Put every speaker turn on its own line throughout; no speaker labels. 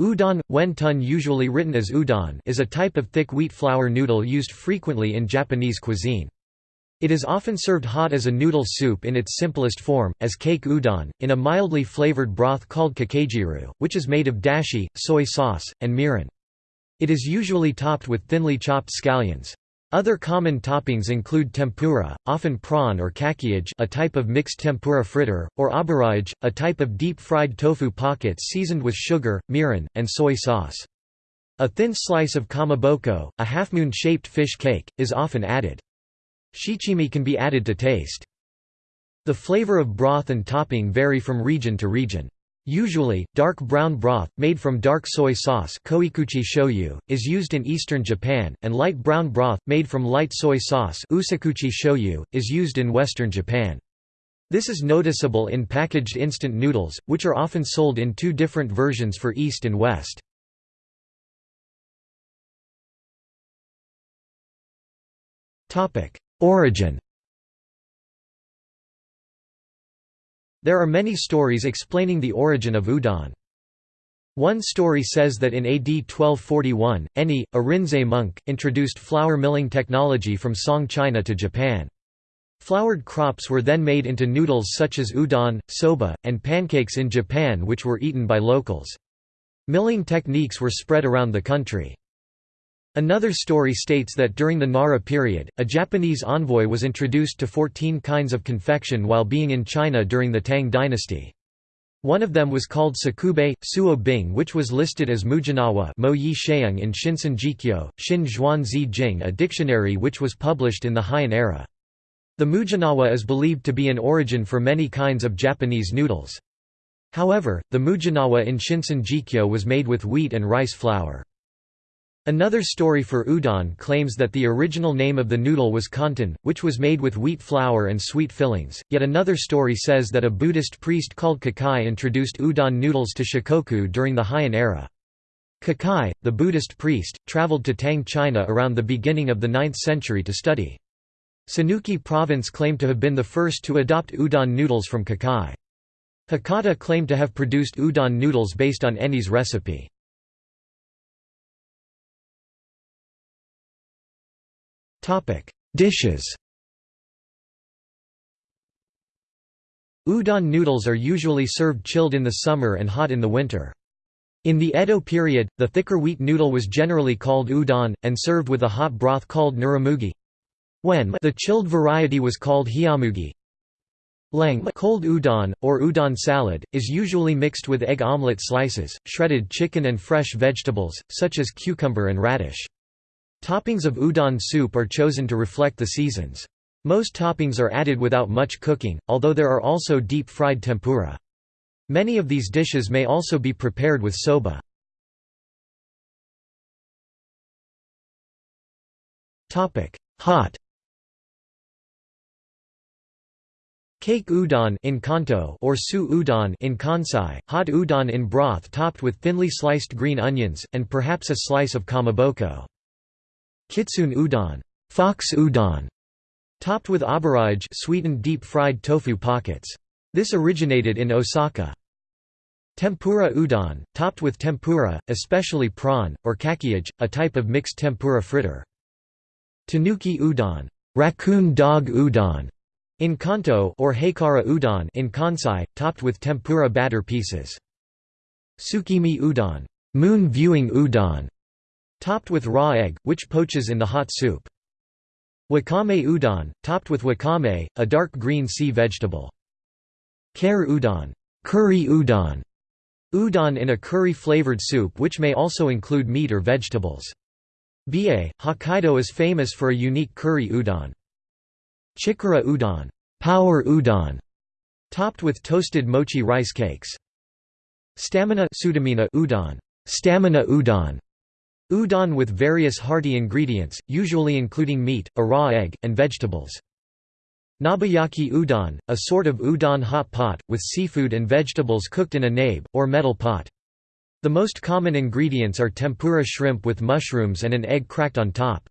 Udon, wentun usually written as udon is a type of thick wheat flour noodle used frequently in Japanese cuisine. It is often served hot as a noodle soup in its simplest form, as kake udon, in a mildly flavored broth called kakejiru, which is made of dashi, soy sauce, and mirin. It is usually topped with thinly chopped scallions. Other common toppings include tempura, often prawn or kakiage a type of mixed tempura fritter, or aburaage, a type of deep-fried tofu pockets seasoned with sugar, mirin, and soy sauce. A thin slice of kamaboko, a half-moon-shaped fish cake, is often added. Shichimi can be added to taste. The flavor of broth and topping vary from region to region. Usually, dark brown broth, made from dark soy sauce shoyu, is used in eastern Japan, and light brown broth, made from light soy sauce shoyu, is used in western Japan. This is noticeable in packaged instant noodles, which are often sold in two different versions for East and West. Origin There are many stories explaining the origin of udon. One story says that in AD 1241, Enni, a Rinzai monk, introduced flour milling technology from Song China to Japan. Floured crops were then made into noodles such as udon, soba, and pancakes in Japan which were eaten by locals. Milling techniques were spread around the country. Another story states that during the Nara period, a Japanese envoy was introduced to 14 kinds of confection while being in China during the Tang dynasty. One of them was called Sakubei, Suo Bing which was listed as Muginawa Mo Yi Sheung in Shinsen Jikyo, Xin Zhuan Zi Jing a dictionary which was published in the Heian era. The Muginawa is believed to be an origin for many kinds of Japanese noodles. However, the Muginawa in Shinsen Jikyo was made with wheat and rice flour. Another story for udon claims that the original name of the noodle was kanton, which was made with wheat flour and sweet fillings, yet another story says that a Buddhist priest called Kukai introduced udon noodles to Shikoku during the Heian era. Kukai, the Buddhist priest, traveled to Tang China around the beginning of the 9th century to study. Sanuki province claimed to have been the first to adopt udon noodles from Kukai. Hakata claimed to have produced udon noodles based on Enni's recipe. Topic: Dishes. Udon noodles are usually served chilled in the summer and hot in the winter. In the Edo period, the thicker wheat noodle was generally called udon, and served with a hot broth called nuramugi. When the chilled variety was called hiyamugi. Leng cold udon, or udon salad, is usually mixed with egg omelette slices, shredded chicken and fresh vegetables, such as cucumber and radish. Toppings of udon soup are chosen to reflect the seasons. Most toppings are added without much cooking, although there are also deep-fried tempura. Many of these dishes may also be prepared with soba. Hot Cake udon in Kanto or su udon in Kansai, hot udon in broth topped with thinly sliced green onions, and perhaps a slice of kamaboko. Kitsune udon, fox udon, topped with aburaage sweetened deep-fried tofu pockets. This originated in Osaka. Tempura udon, topped with tempura, especially prawn, or kakiage, a type of mixed tempura fritter. Tanuki udon, raccoon dog udon, in Kanto or Haikara udon in Kansai, topped with tempura batter pieces. Tsukimi udon, moon viewing udon, Topped with raw egg, which poaches in the hot soup. Wakame udon, topped with wakame, a dark green sea vegetable. Kare udon, curry udon, udon in a curry-flavored soup which may also include meat or vegetables. Biei, Hokkaido is famous for a unique curry udon. Chikara udon, power udon, topped with toasted mochi rice cakes. Stamina udon, stamina udon, Udon with various hearty ingredients, usually including meat, a raw egg, and vegetables. Nabeyaki udon, a sort of udon hot pot, with seafood and vegetables cooked in a nabe, or metal pot. The most common ingredients are tempura shrimp with mushrooms and an egg cracked on top.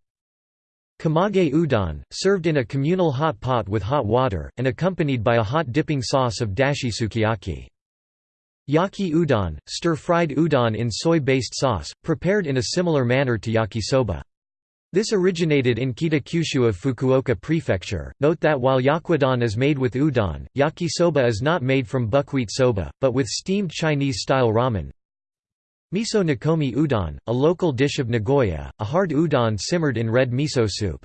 Kamaage udon, served in a communal hot pot with hot water, and accompanied by a hot dipping sauce of dashi sukiyaki. Yaki udon, stir-fried udon in soy-based sauce, prepared in a similar manner to yakisoba. This originated in Kitakyushu of Fukuoka Prefecture. Note that while yaki udon is made with udon, yakisoba is not made from buckwheat soba, but with steamed Chinese-style ramen. Miso nikomi udon, a local dish of Nagoya, a hard udon simmered in red miso soup.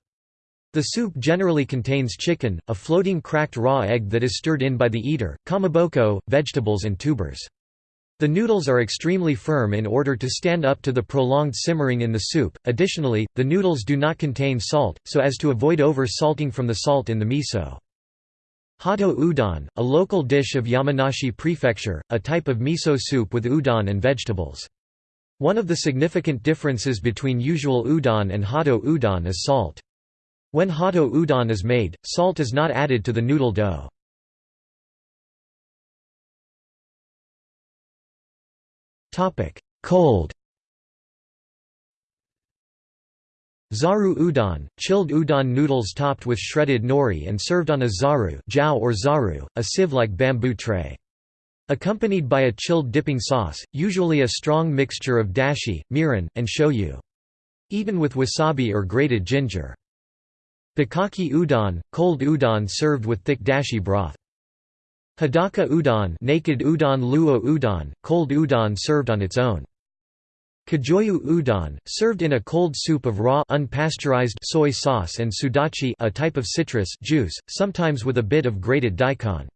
The soup generally contains chicken, a floating cracked raw egg that is stirred in by the eater, kamaboko, vegetables and tubers. The noodles are extremely firm in order to stand up to the prolonged simmering in the soup. Additionally, the noodles do not contain salt, so as to avoid over-salting from the salt in the miso. Hoto udon, a local dish of Yamanashi Prefecture, a type of miso soup with udon and vegetables. One of the significant differences between usual udon and hoto udon is salt. When hoto udon is made, salt is not added to the noodle dough. Cold Zaru udon, chilled udon noodles topped with shredded nori and served on a zaru jiao or zaru, a sieve-like bamboo tray. Accompanied by a chilled dipping sauce, usually a strong mixture of dashi, mirin, and shoyu. Eaten with wasabi or grated ginger. Bukkake udon, cold udon served with thick dashi broth. Hadaka udon, naked udon luo udon, cold udon served on its own. Kijoyu udon, served in a cold soup of raw unpasteurized soy sauce and sudachi a type of citrus juice, sometimes with a bit of grated daikon.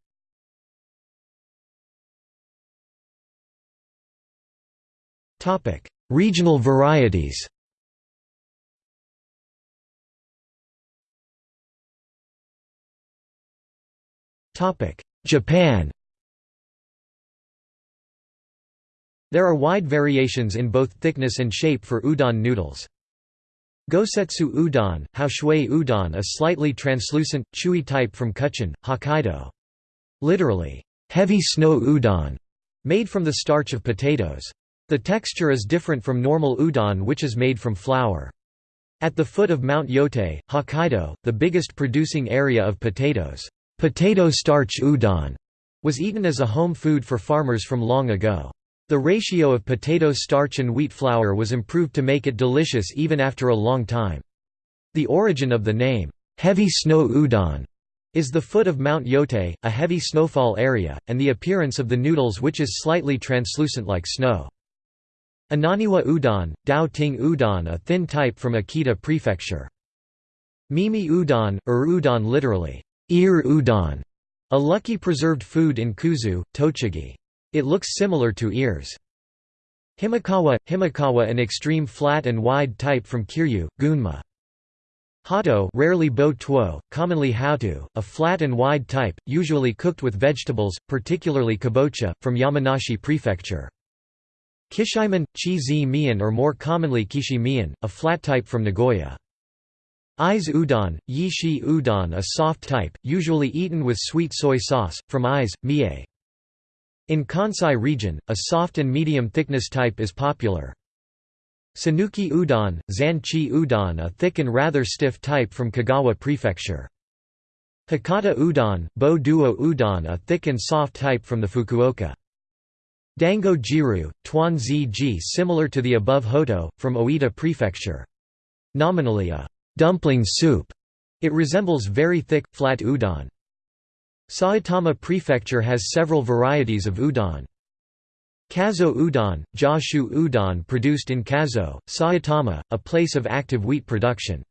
Regional varieties Japan There are wide variations in both thickness and shape for udon noodles. Gosetsu udon, Haoshui udon a slightly translucent, chewy type from Kutchan, Hokkaido. Literally, heavy snow udon, made from the starch of potatoes. The texture is different from normal udon which is made from flour. At the foot of Mount Yotei, Hokkaido, the biggest producing area of potatoes. Potato starch udon was eaten as a home food for farmers from long ago. The ratio of potato starch and wheat flour was improved to make it delicious even after a long time. The origin of the name, heavy snow udon, is the foot of Mount Yotei, a heavy snowfall area, and the appearance of the noodles which is slightly translucent like snow. Inaniwa udon, Dao Ting udon a thin type from Akita Prefecture. Mimi udon, or udon literally, ear udon, a lucky preserved food in Kuzu, Tochigi. It looks similar to ears. Himokawa – Himokawa an extreme flat and wide type from Kiryu, Gunma. Hato rarely bo tuo, commonly hautu, a flat and wide type, usually cooked with vegetables, particularly kabocha, from Yamanashi Prefecture. Kishimen, chi zi mian or more commonly kishi mian, a flat type from Nagoya. Ise udon, yishi udon a soft type, usually eaten with sweet soy sauce, from Ise, mie. In Kansai region, a soft and medium thickness type is popular. Sanuki udon, zanchi udon a thick and rather stiff type from Kagawa Prefecture. Hakata udon, bo duo udon a thick and soft type from the Fukuoka. Dango jiru, tuan ji similar to the above hoto, from Oita Prefecture. Nominally a dumpling soup. It resembles very thick, flat udon. Saitama Prefecture has several varieties of udon. Kazo udon, Jashu udon produced in Kazo, Saitama, a place of active wheat production.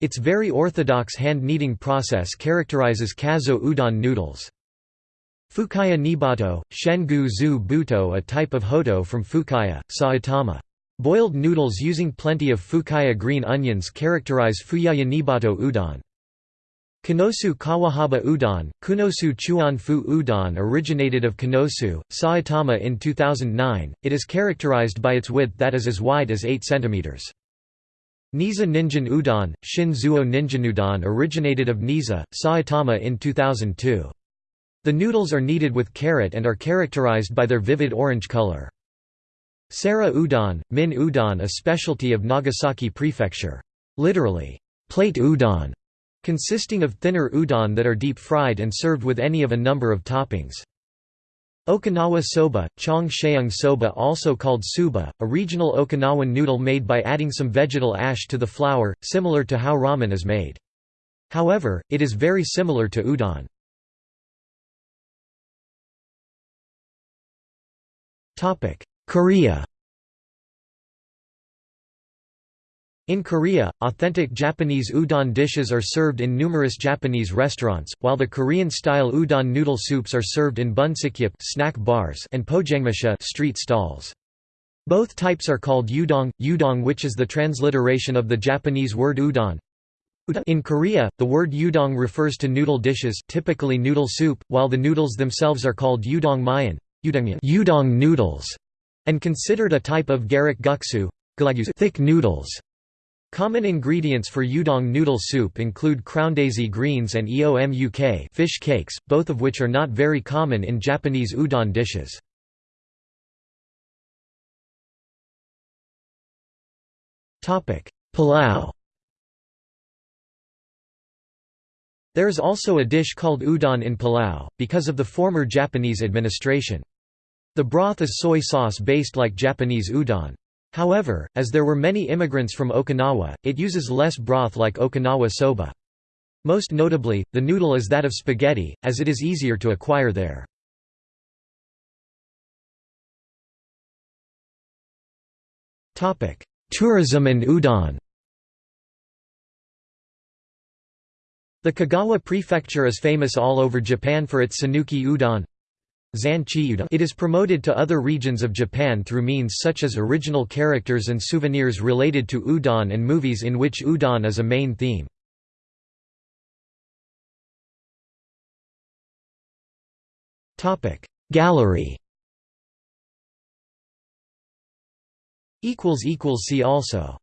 Its very orthodox hand-kneading process characterizes Kazo udon noodles. Fukaya Nibato, Shengu zu buto a type of hoto from Fukaya, Saitama. Boiled noodles using plenty of fukaya green onions characterize Fukaya Nibato udon. Konosu Kawahaba udon, Kunosu Chuan Fu udon originated of Konosu, Saitama in 2009. It is characterized by its width that is as wide as 8 cm. Niiza Ninjin udon, Shin Zuo Ninjanudon originated of Niiza, Saitama in 2002. The noodles are kneaded with carrot and are characterized by their vivid orange color. Sara udon, min udon a specialty of Nagasaki Prefecture. Literally, plate udon, consisting of thinner udon that are deep fried and served with any of a number of toppings. Okinawa soba, chong sheung soba also called suba, a regional Okinawan noodle made by adding some vegetal ash to the flour, similar to how ramen is made. However, it is very similar to udon. Korea In Korea, authentic Japanese udon dishes are served in numerous Japanese restaurants, while the Korean-style udon noodle soups are served in bunsikgyeop snack bars and pojangmacha street stalls. Both types are called udong, udong which is the transliteration of the Japanese word udon. In Korea, the word udong refers to noodle dishes typically noodle soup, while the noodles themselves are called udong mayan udong noodles, and considered a type of garak guksu thick noodles. Common ingredients for udon noodle soup include crowndaisy greens and eomuk fish cakes, both of which are not very common in Japanese udon dishes. Palau There is also a dish called udon in Palau, because of the former Japanese administration. The broth is soy sauce based like Japanese udon. However, as there were many immigrants from Okinawa, it uses less broth like Okinawa soba. Most notably, the noodle is that of spaghetti, as it is easier to acquire there. Tourism and udon The Kagawa Prefecture is famous all over Japan for its Sanuki udon, it is promoted to other regions of Japan through means such as original characters and souvenirs related to udon and movies in which udon is a main theme. Gallery See also